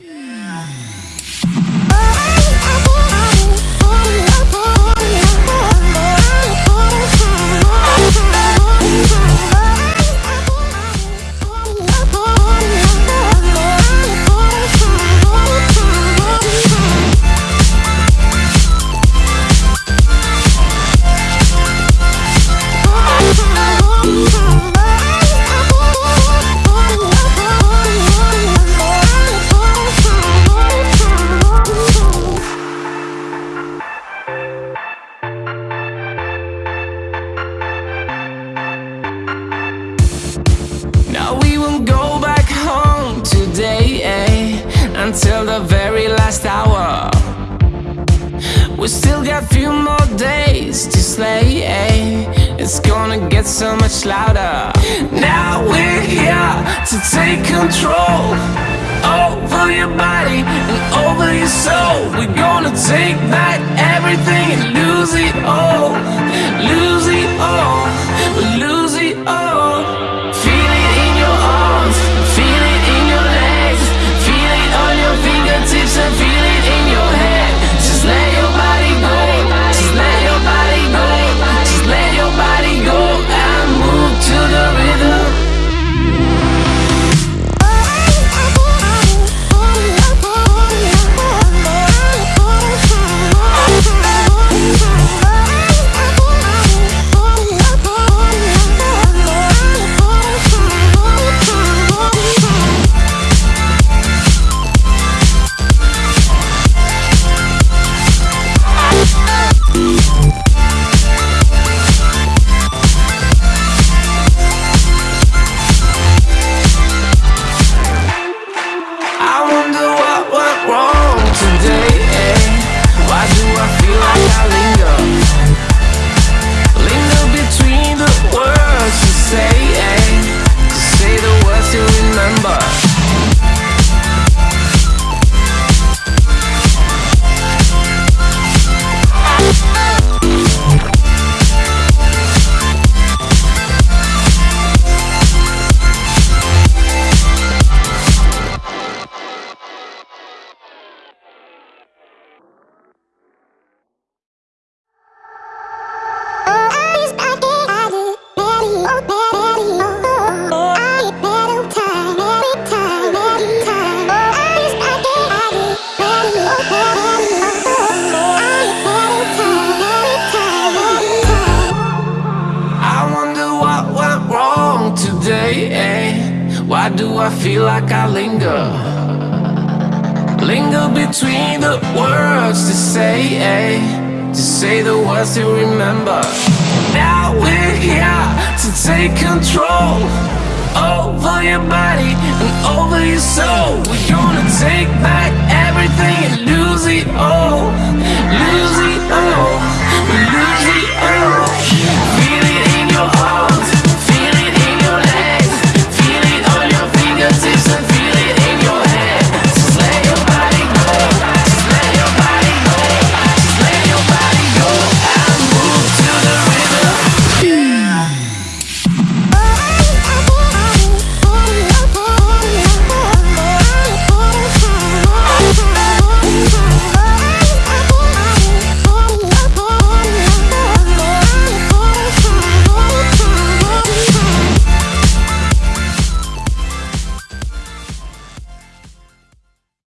Now until the very last hour. We still got few more days to slay. Eh? It's gonna get so much louder. Now we're here to take control over your body and over your soul. We're gonna take back today, eh? Why do I feel like I linger? Linger between the words to say, eh? To say the words to remember. Now we're here to take control over your body and over your soul. We're gonna take back